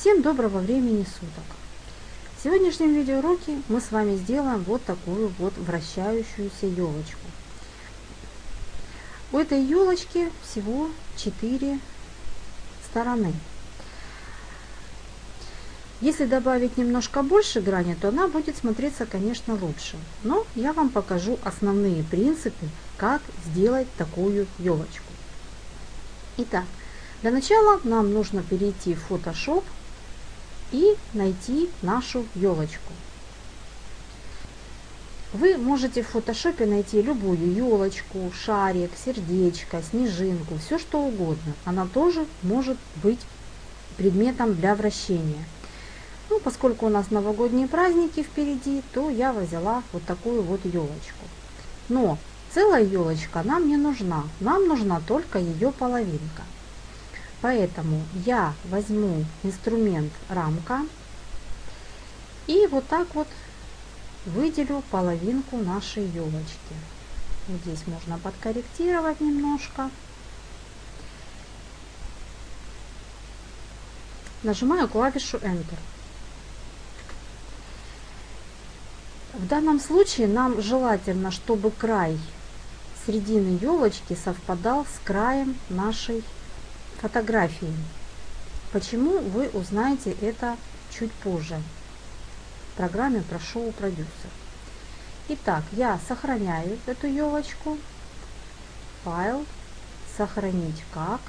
Всем доброго времени суток! В сегодняшнем видеоуроке мы с вами сделаем вот такую вот вращающуюся елочку. У этой елочки всего 4 стороны. Если добавить немножко больше грани, то она будет смотреться, конечно, лучше. Но я вам покажу основные принципы, как сделать такую елочку. Итак, для начала нам нужно перейти в Photoshop и найти нашу елочку. Вы можете в фотошопе найти любую елочку, шарик, сердечко, снежинку, все что угодно. Она тоже может быть предметом для вращения. Ну, поскольку у нас новогодние праздники впереди, то я взяла вот такую вот елочку. Но целая елочка нам не нужна, нам нужна только ее половинка. Поэтому я возьму инструмент рамка и вот так вот выделю половинку нашей елочки. Вот здесь можно подкорректировать немножко. Нажимаю клавишу Enter. В данном случае нам желательно, чтобы край середины елочки совпадал с краем нашей фотографии. Почему вы узнаете это чуть позже в программе про шоу продюсер. Итак, я сохраняю эту елочку. Файл, сохранить как.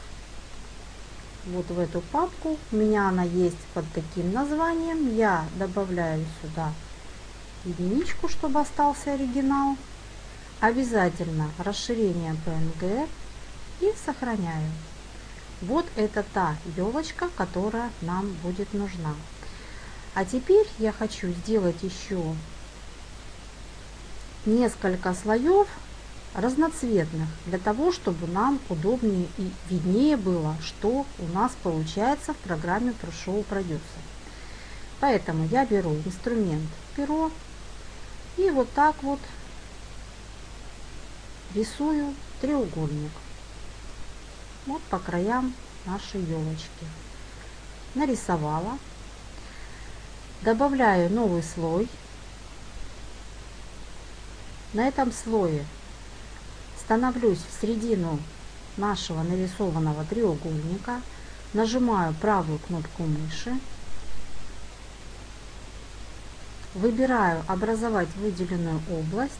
Вот в эту папку. У меня она есть под таким названием. Я добавляю сюда единичку, чтобы остался оригинал. Обязательно расширение PNG и сохраняю. Вот это та елочка, которая нам будет нужна. А теперь я хочу сделать еще несколько слоев разноцветных, для того, чтобы нам удобнее и виднее было, что у нас получается в программе Pro Producer. Поэтому я беру инструмент перо и вот так вот рисую треугольник вот по краям нашей елочки. Нарисовала. Добавляю новый слой. На этом слое становлюсь в середину нашего нарисованного треугольника. Нажимаю правую кнопку мыши. Выбираю образовать выделенную область.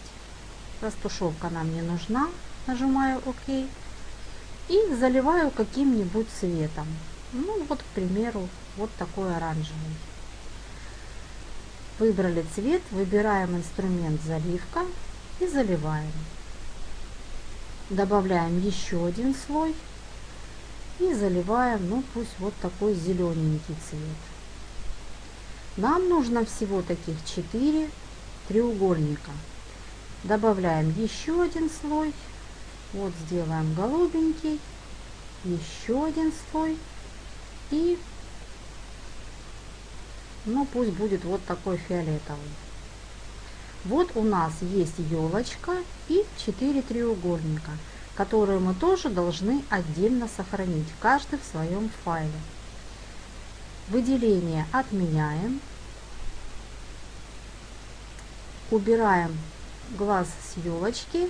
Растушевка нам не нужна. Нажимаю ОК и заливаю каким-нибудь цветом. Ну вот, к примеру, вот такой оранжевый. Выбрали цвет, выбираем инструмент заливка и заливаем. Добавляем еще один слой и заливаем, ну пусть вот такой зелененький цвет. Нам нужно всего таких 4 треугольника. Добавляем еще один слой вот сделаем голубенький, еще один слой и ну пусть будет вот такой фиолетовый. Вот у нас есть елочка и 4 треугольника, которые мы тоже должны отдельно сохранить, каждый в своем файле. Выделение отменяем. Убираем глаз с елочки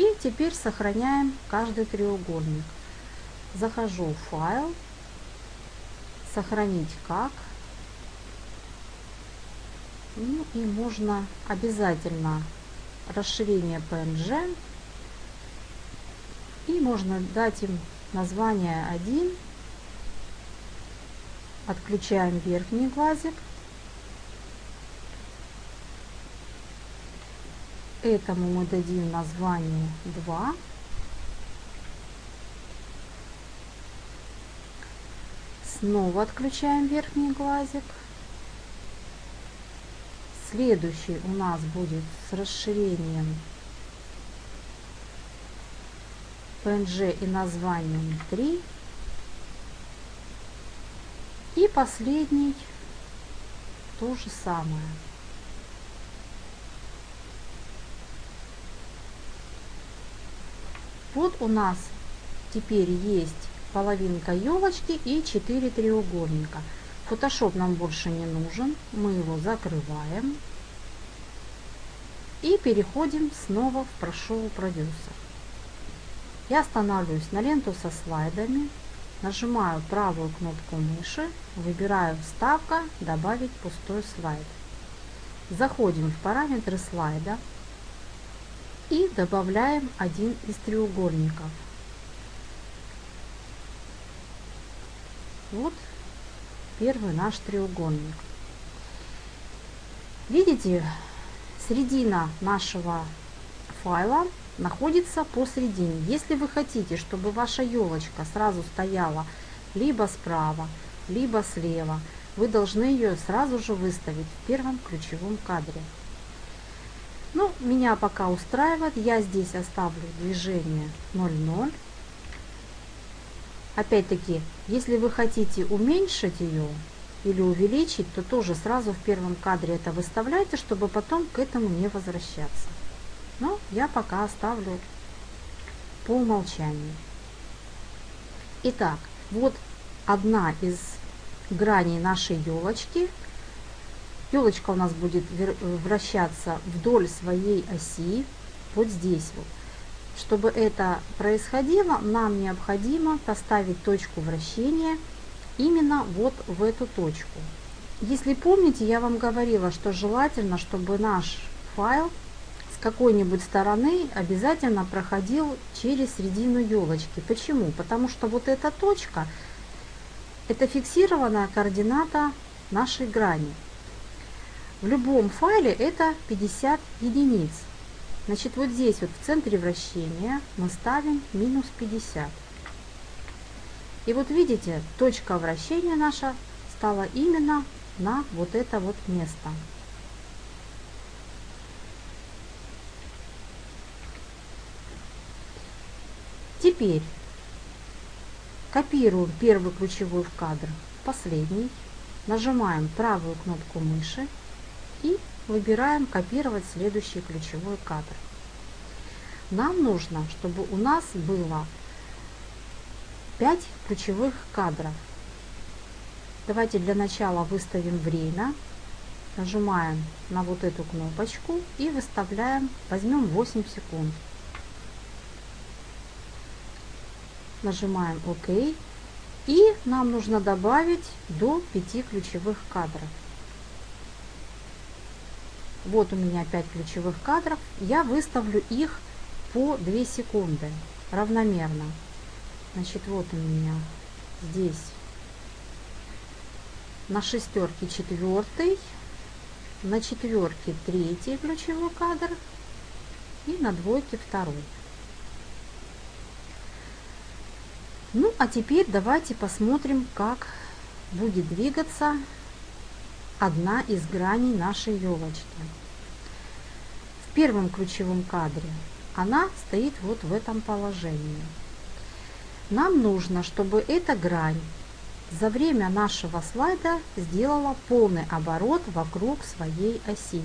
и теперь сохраняем каждый треугольник. Захожу в файл, сохранить как. Ну и можно обязательно расширение PNG. И можно дать им название 1. Отключаем верхний глазик. Этому мы дадим название 2. Снова отключаем верхний глазик. Следующий у нас будет с расширением PNG и названием 3. И последний то же самое. Вот у нас теперь есть половинка елочки и 4 треугольника. Photoshop нам больше не нужен. Мы его закрываем. И переходим снова в Pro Producer. Я останавливаюсь на ленту со слайдами. Нажимаю правую кнопку мыши. Выбираю «Вставка», «Добавить пустой слайд». Заходим в параметры слайда и добавляем один из треугольников. Вот первый наш треугольник. Видите, середина нашего файла находится посередине. Если вы хотите, чтобы ваша елочка сразу стояла либо справа, либо слева, вы должны ее сразу же выставить в первом ключевом кадре. Ну, меня пока устраивает. Я здесь оставлю движение 0,0. Опять-таки, если вы хотите уменьшить ее или увеличить, то тоже сразу в первом кадре это выставляйте, чтобы потом к этому не возвращаться. Но я пока оставлю по умолчанию. Итак, вот одна из граней нашей елочки. Елочка у нас будет вращаться вдоль своей оси, вот здесь вот. Чтобы это происходило, нам необходимо поставить точку вращения именно вот в эту точку. Если помните, я вам говорила, что желательно, чтобы наш файл с какой-нибудь стороны обязательно проходил через середину елочки. Почему? Потому что вот эта точка – это фиксированная координата нашей грани. В любом файле это 50 единиц. Значит, вот здесь вот в центре вращения мы ставим минус 50. И вот видите, точка вращения наша стала именно на вот это вот место. Теперь копируем первый ключевой в кадр, последний, нажимаем правую кнопку мыши и выбираем «Копировать следующий ключевой кадр». Нам нужно, чтобы у нас было 5 ключевых кадров. Давайте для начала выставим время. Нажимаем на вот эту кнопочку и выставляем, возьмем 8 секунд. Нажимаем ОК. И нам нужно добавить до 5 ключевых кадров. Вот у меня 5 ключевых кадров. Я выставлю их по 2 секунды равномерно. Значит, вот у меня здесь на шестерке четвертый, на четверке третий ключевой кадр и на двойке второй. Ну, а теперь давайте посмотрим, как будет двигаться одна из граней нашей елочки. В первом ключевом кадре она стоит вот в этом положении. Нам нужно, чтобы эта грань за время нашего слайда сделала полный оборот вокруг своей оси.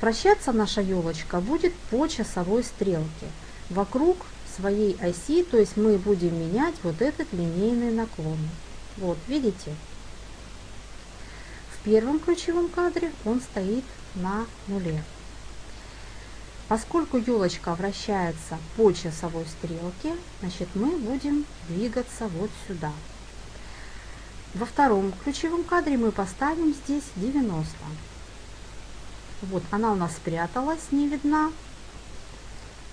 Вращаться наша елочка будет по часовой стрелке вокруг своей оси, то есть мы будем менять вот этот линейный наклон. Вот, видите? Первом ключевом кадре он стоит на нуле. Поскольку елочка вращается по часовой стрелке, значит мы будем двигаться вот сюда. Во втором ключевом кадре мы поставим здесь 90. Вот она у нас спряталась, не видна.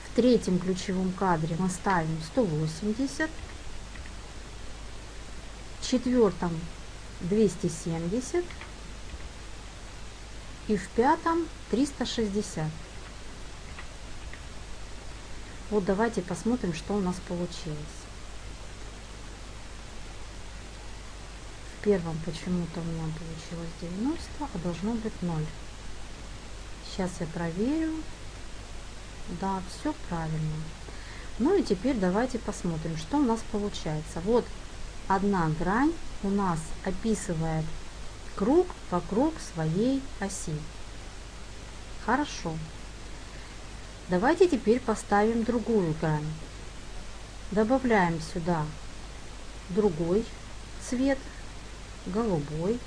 В третьем ключевом кадре мы ставим 180. В четвертом 270 и в пятом 360. Вот давайте посмотрим, что у нас получилось. В первом почему-то у меня получилось 90, а должно быть 0. Сейчас я проверю. Да, все правильно. Ну и теперь давайте посмотрим, что у нас получается. Вот одна грань у нас описывает круг вокруг своей оси. Хорошо. Давайте теперь поставим другую грань. Добавляем сюда другой цвет голубой.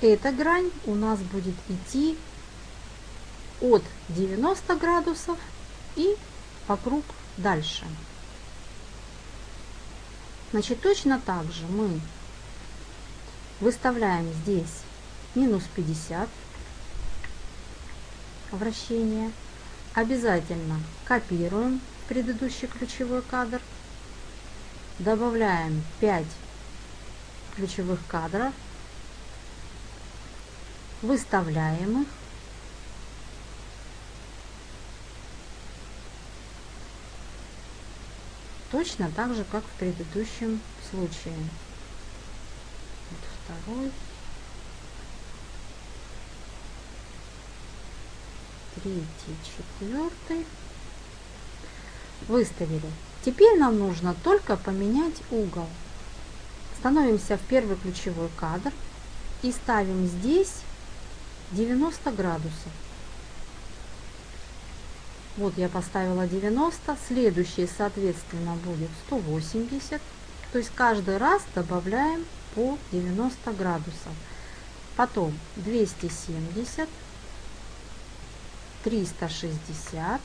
Эта грань у нас будет идти от 90 градусов и вокруг дальше. Значит, точно так же мы выставляем здесь минус 50 вращения. Обязательно копируем предыдущий ключевой кадр. Добавляем 5 ключевых кадров. Выставляем их. Точно так же, как в предыдущем случае. Вот второй. Третий, четвертый. Выставили. Теперь нам нужно только поменять угол. Становимся в первый ключевой кадр и ставим здесь 90 градусов. Вот я поставила 90, следующий, соответственно, будет 180. То есть каждый раз добавляем по 90 градусов. Потом 270, 360.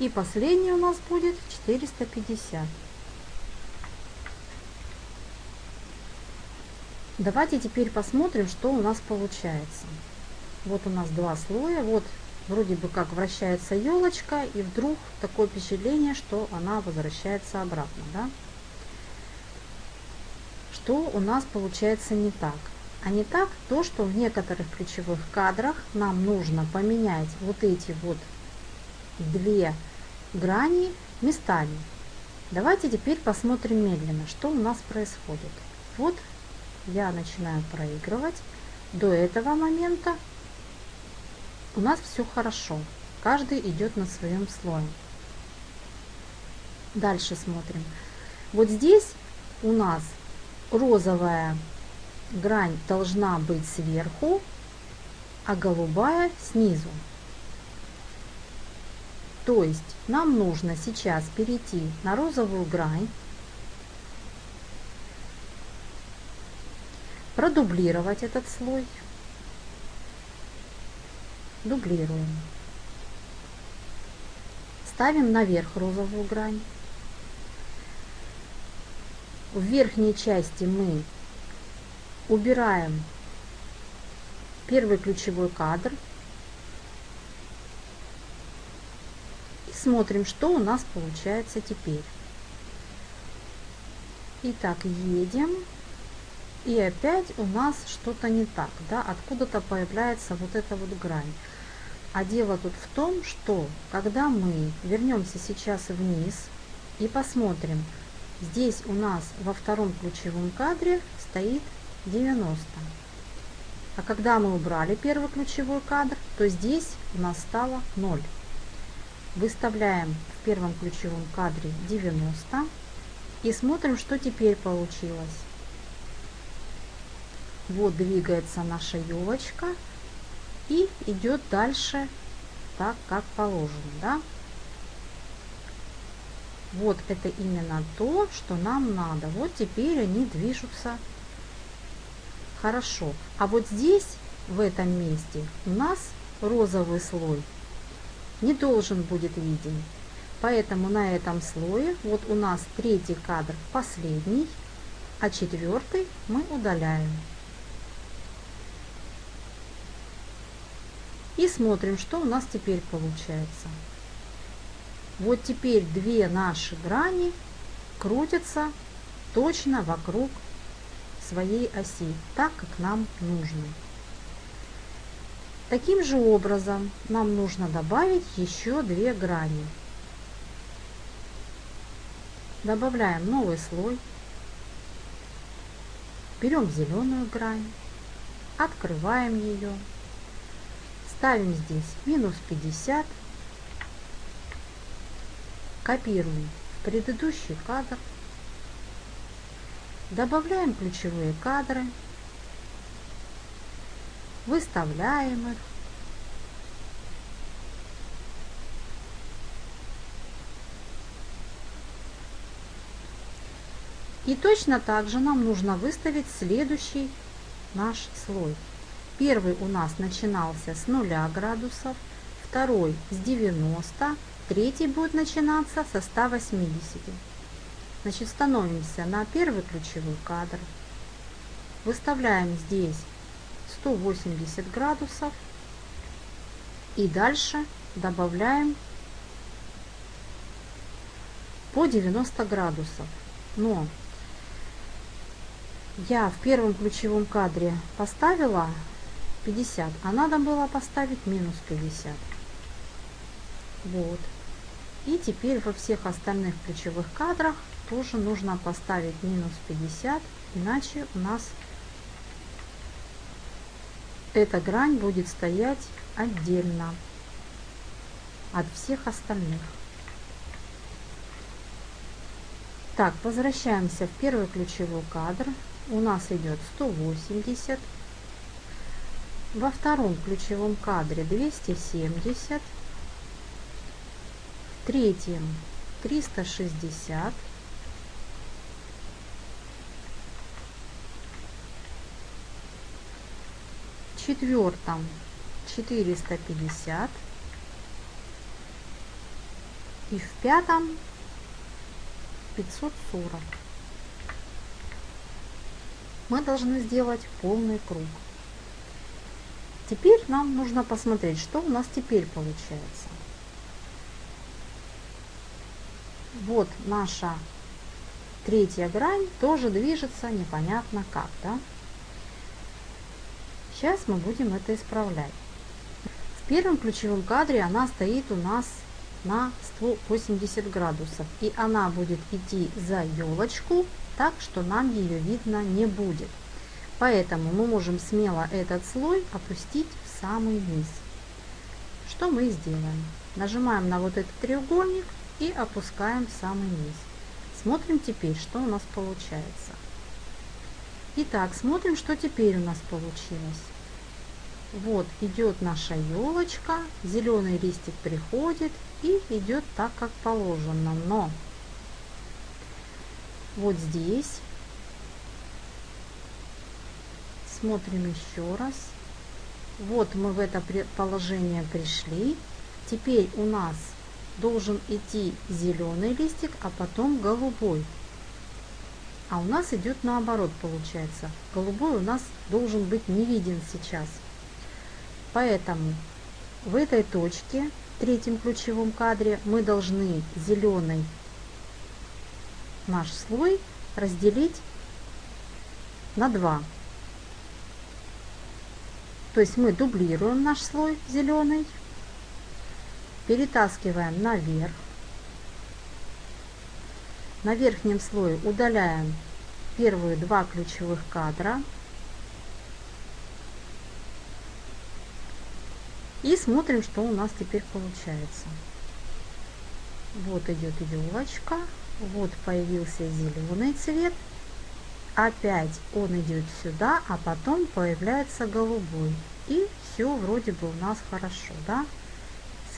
И последний у нас будет 450. Давайте теперь посмотрим, что у нас получается. Вот у нас два слоя. Вот вроде бы как вращается елочка, и вдруг такое впечатление, что она возвращается обратно. Да? Что у нас получается не так? А не так то, что в некоторых ключевых кадрах нам нужно поменять вот эти вот две грани местами. Давайте теперь посмотрим медленно, что у нас происходит. Вот я начинаю проигрывать. До этого момента у нас все хорошо. Каждый идет на своем слое. Дальше смотрим. Вот здесь у нас розовая грань должна быть сверху, а голубая снизу. То есть нам нужно сейчас перейти на розовую грань, продублировать этот слой дублируем. Ставим наверх розовую грань. В верхней части мы убираем первый ключевой кадр и смотрим, что у нас получается теперь. Итак, едем. И опять у нас что-то не так, да, откуда-то появляется вот эта вот грань. А дело тут в том, что когда мы вернемся сейчас вниз и посмотрим, здесь у нас во втором ключевом кадре стоит 90. А когда мы убрали первый ключевой кадр, то здесь у нас стало 0. Выставляем в первом ключевом кадре 90 и смотрим, что теперь получилось. Вот двигается наша елочка и идет дальше так, как положено. Да? Вот это именно то, что нам надо. Вот теперь они движутся хорошо. А вот здесь, в этом месте, у нас розовый слой не должен будет виден. Поэтому на этом слое, вот у нас третий кадр последний, а четвертый мы удаляем. И смотрим, что у нас теперь получается. Вот теперь две наши грани крутятся точно вокруг своей оси, так как нам нужно. Таким же образом нам нужно добавить еще две грани. Добавляем новый слой. Берем зеленую грань, открываем ее Ставим здесь минус 50. Копируем предыдущий кадр. Добавляем ключевые кадры. Выставляем их. И точно так же нам нужно выставить следующий наш слой. Первый у нас начинался с 0 градусов, второй с 90, третий будет начинаться со 180. Значит, становимся на первый ключевой кадр, выставляем здесь 180 градусов и дальше добавляем по 90 градусов. Но я в первом ключевом кадре поставила 50, а надо было поставить минус 50. Вот. И теперь во всех остальных ключевых кадрах тоже нужно поставить минус 50, иначе у нас эта грань будет стоять отдельно от всех остальных. Так, возвращаемся в первый ключевой кадр. У нас идет 180. Во втором ключевом кадре 270. Третьем 360. В четвертом 450. И в пятом 540. Мы должны сделать полный круг. Теперь нам нужно посмотреть, что у нас теперь получается. Вот наша третья грань тоже движется непонятно как, да? Сейчас мы будем это исправлять. В первом ключевом кадре она стоит у нас на 180 градусов. И она будет идти за елочку, так что нам ее видно не будет. Поэтому мы можем смело этот слой опустить в самый низ. Что мы сделаем? Нажимаем на вот этот треугольник и опускаем в самый низ. Смотрим теперь, что у нас получается. Итак, смотрим, что теперь у нас получилось. Вот идет наша елочка, зеленый листик приходит и идет так, как положено. Но вот здесь смотрим еще раз. Вот мы в это положение пришли. Теперь у нас должен идти зеленый листик, а потом голубой. А у нас идет наоборот получается. Голубой у нас должен быть не виден сейчас. Поэтому в этой точке, в третьем ключевом кадре, мы должны зеленый наш слой разделить на 2. То есть мы дублируем наш слой зеленый, перетаскиваем наверх. На верхнем слое удаляем первые два ключевых кадра И смотрим, что у нас теперь получается. Вот идет елочка. Вот появился зеленый цвет. Опять он идет сюда, а потом появляется голубой. И все вроде бы у нас хорошо, да?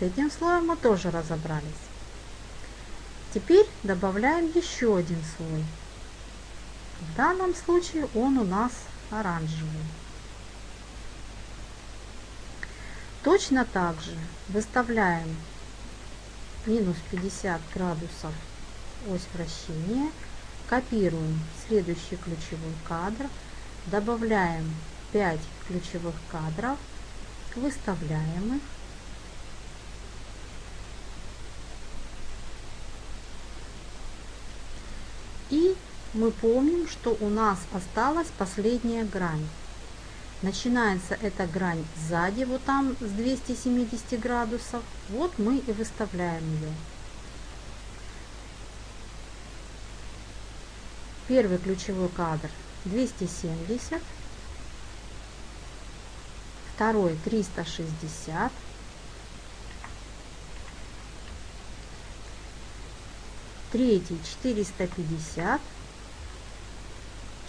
Этим слоем мы тоже разобрались. Теперь добавляем еще один слой. В данном случае он у нас оранжевый. Точно так же выставляем минус 50 градусов ось вращения, копируем следующий ключевой кадр, добавляем 5 ключевых кадров, выставляем их. И мы помним, что у нас осталась последняя грань. Начинается эта грань сзади, вот там с 270 градусов. Вот мы и выставляем ее. Первый ключевой кадр 270, второй 360, третий 450,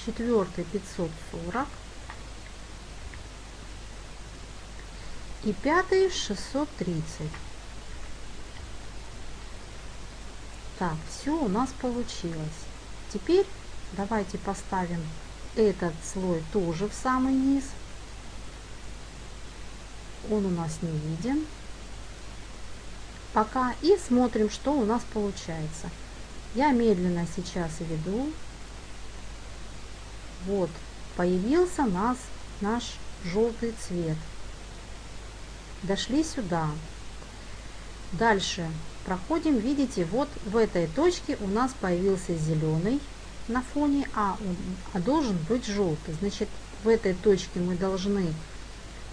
четвертый 540, и пятый 630. Так, все у нас получилось. Теперь Давайте поставим этот слой тоже в самый низ. Он у нас не виден. Пока. И смотрим, что у нас получается. Я медленно сейчас веду. Вот, появился нас наш желтый цвет. Дошли сюда. Дальше проходим, видите, вот в этой точке у нас появился зеленый на фоне, а, а должен быть желтый. Значит, в этой точке мы должны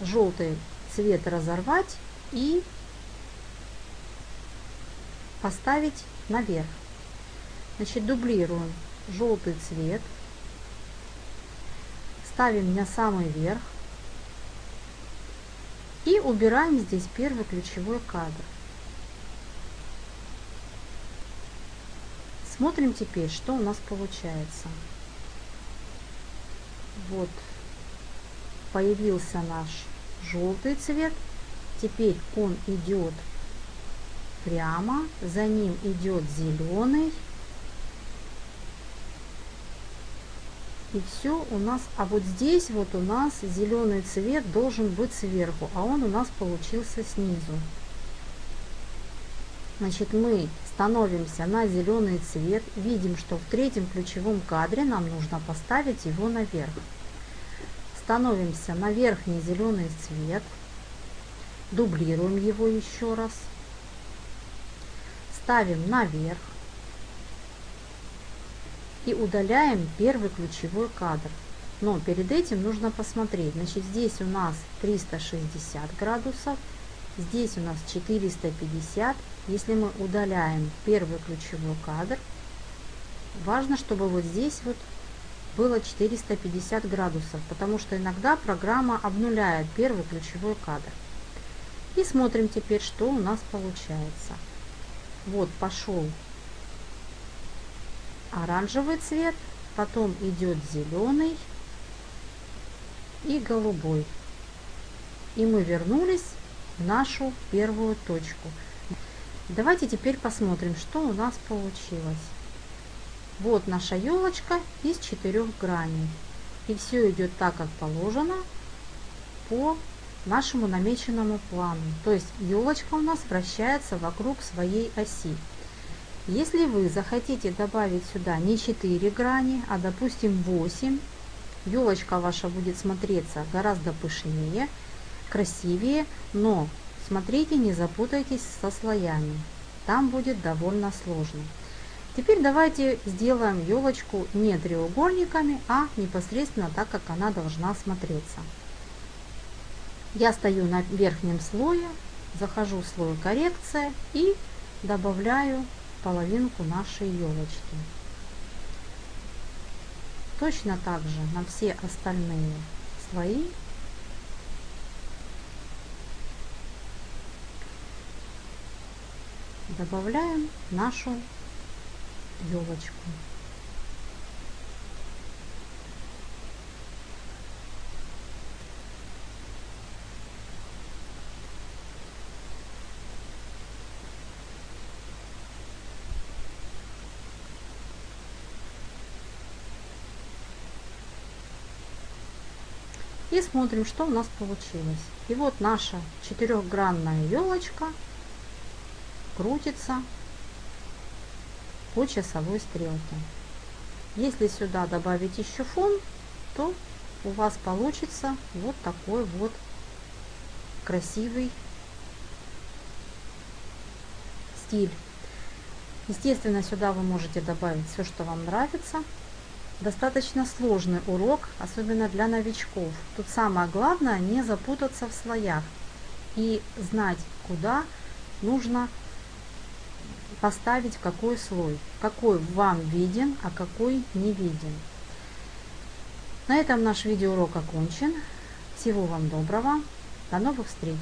желтый цвет разорвать и поставить наверх. Значит, дублируем желтый цвет, ставим на самый верх и убираем здесь первый ключевой кадр. Смотрим теперь, что у нас получается. Вот появился наш желтый цвет. Теперь он идет прямо, за ним идет зеленый. И все у нас, а вот здесь вот у нас зеленый цвет должен быть сверху, а он у нас получился снизу. Значит, мы становимся на зеленый цвет, видим, что в третьем ключевом кадре нам нужно поставить его наверх. Становимся на верхний зеленый цвет, дублируем его еще раз, ставим наверх и удаляем первый ключевой кадр. Но перед этим нужно посмотреть, значит здесь у нас 360 градусов, здесь у нас 450 если мы удаляем первый ключевой кадр, важно, чтобы вот здесь вот было 450 градусов, потому что иногда программа обнуляет первый ключевой кадр. И смотрим теперь, что у нас получается. Вот пошел оранжевый цвет, потом идет зеленый и голубой. И мы вернулись в нашу первую точку. Давайте теперь посмотрим, что у нас получилось. Вот наша елочка из четырех граней. И все идет так, как положено по нашему намеченному плану. То есть елочка у нас вращается вокруг своей оси. Если вы захотите добавить сюда не 4 грани, а допустим 8, елочка ваша будет смотреться гораздо пышнее, красивее, но Смотрите, не запутайтесь со слоями. Там будет довольно сложно. Теперь давайте сделаем елочку не треугольниками, а непосредственно так, как она должна смотреться. Я стою на верхнем слое, захожу в слой коррекция и добавляю половинку нашей елочки. Точно так же на все остальные слои добавляем нашу елочку. И смотрим, что у нас получилось. И вот наша четырехгранная елочка крутится по часовой стрелке. Если сюда добавить еще фон, то у вас получится вот такой вот красивый стиль. Естественно, сюда вы можете добавить все, что вам нравится. Достаточно сложный урок, особенно для новичков. Тут самое главное не запутаться в слоях и знать, куда нужно поставить какой слой, какой вам виден, а какой не виден. На этом наш видеоурок окончен. Всего вам доброго. До новых встреч!